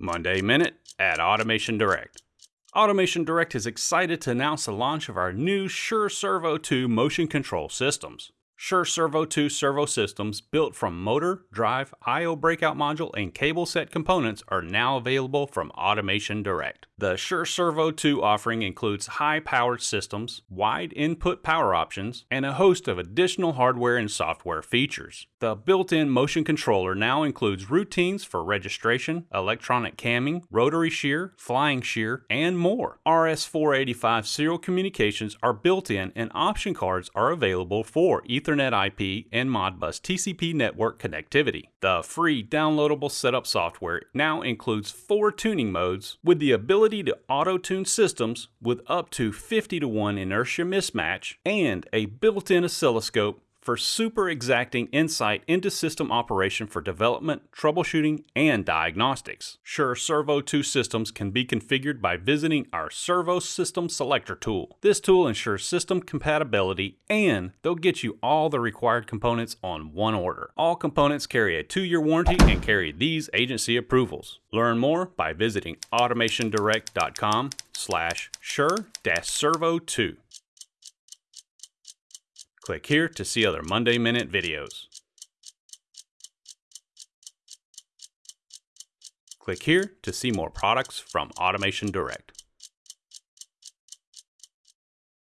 Monday Minute at Automation Direct. Automation Direct is excited to announce the launch of our new Sure Servo 2 motion control systems. Sure Servo 2 servo systems built from motor, drive, I/O breakout module, and cable set components are now available from Automation Direct. The Sure Servo 2 offering includes high-powered systems, wide input power options, and a host of additional hardware and software features. The built-in motion controller now includes routines for registration, electronic camming, rotary shear, flying shear, and more. RS-485 serial communications are built in and option cards are available for Ethernet IP, and Modbus TCP network connectivity. The free downloadable setup software now includes four tuning modes with the ability to auto-tune systems with up to 50 to 1 inertia mismatch and a built-in oscilloscope for super exacting insight into system operation for development, troubleshooting, and diagnostics. Sure Servo 2 systems can be configured by visiting our Servo System Selector tool. This tool ensures system compatibility and they'll get you all the required components on one order. All components carry a two-year warranty and carry these agency approvals. Learn more by visiting automationdirect.com slash sure-servo2. Click here to see other Monday Minute videos. Click here to see more products from Automation Direct.